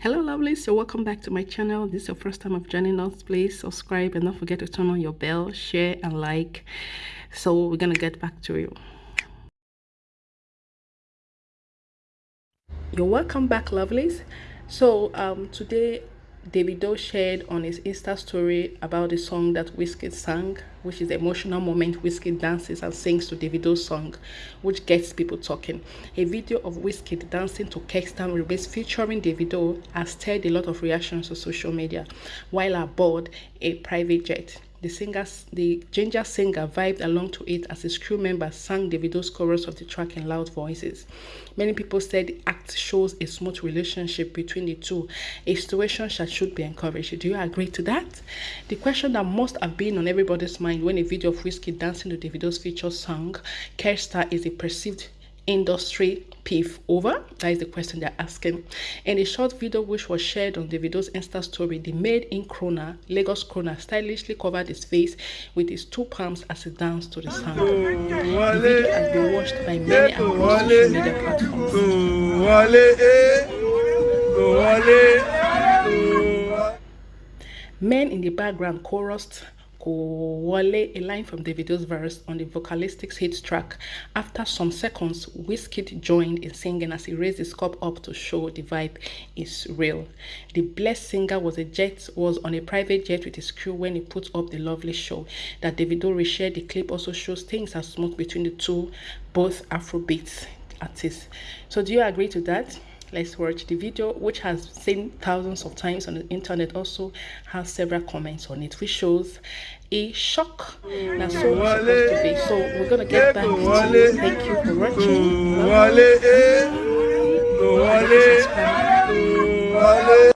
Hello lovelies, so welcome back to my channel. This is your first time of joining us. Please subscribe and don't forget to turn on your bell, share and like. So we're gonna get back to you. You're welcome back lovelies. So um today Davido shared on his Insta story about the song that Wizkid sang, which is the emotional moment Wizkid dances and sings to Davido's song, which gets people talking. A video of Wizkid dancing to Ke Star Release featuring Davido has stirred a lot of reactions on social media, while aboard a private jet. The singer, the ginger singer vibed along to it as his crew members sang Davido's chorus of the track in loud voices. Many people said the act shows a smooth relationship between the two, a situation that should be encouraged. Do you agree to that? The question that must have been on everybody's mind when a video of Wizkid dancing to Davido's feature song, Ke Star is a perceived industry PIF over? That is the question they're asking. In a short video which was shared on the video's Insta story, the maid in Krona, Lagos Krona, stylishly covered his face with his two palms as he danced to the sound. The video has been watched by many across social media platforms. Men in the background chorused Wale, a line from Davido's verse on the Focalistic's hit track. After some seconds, Wizkid joined in singing as he raised his cup up to show the vibe is real. The blessed singer was a jet was on a private jet with his crew when he put up the lovely show. That Davido reshared the clip also shows things are smooth between the two, both Afrobeats artists. So do you agree to that? let's watch the video which has seen thousands of times on the internet also has several comments on it which shows a shock that's so to be so we're gonna get back to you. Thank you for watching. Bye. Bye. Bye.